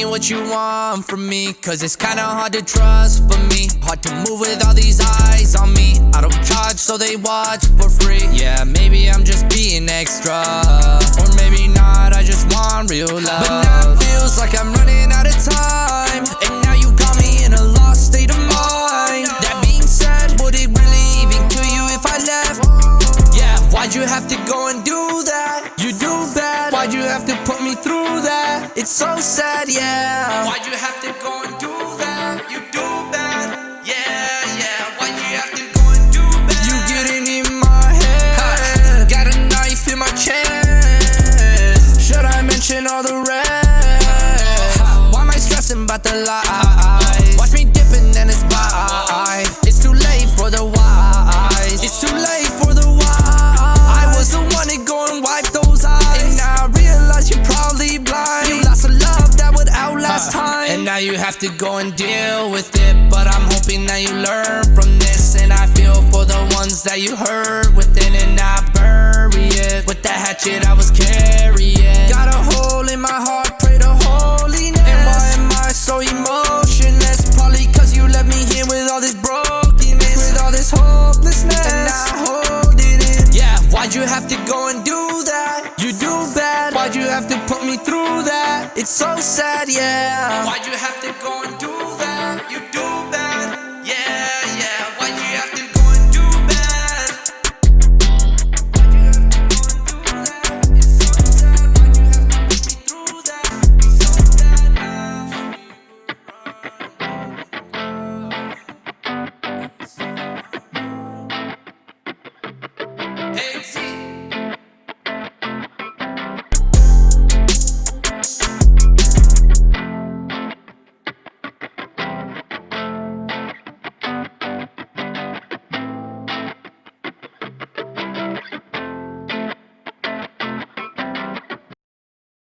what you want from me Cause it's kinda hard to trust for me. Hard to move with all these eyes on me. I don't charge so they watch for free. Yeah, maybe I'm just being extra. Or maybe not, I just want real love. But now it feels like I'm running out of time. And now you got me in a lost state of mind. That being said, would it really even kill you if I left? Yeah, why'd you have to go and do put me through that? It's so sad, yeah Why'd you have to go and do that? You do bad, yeah, yeah Why'd you have to go and do bad? You getting in my head Got a knife in my chest Should I mention all the rest? Why am I stressing about the lies? You have to go and deal with it But I'm hoping that you learn from this And I feel for the ones that you hurt within And I bury it With the hatchet I was carrying. Got a hole in my heart, pray to holiness. And why am I so emotionless? Probably cause you left me here with all this brokenness With all this hopelessness. And I hold it in. Yeah, why'd you have to go It's so sad, yeah. Why'd you have to go and do that? You do bad, yeah, yeah. Why you have to go and do bad? Why you have to that? It's so sad. Why you have to put me through that? It's so Hey,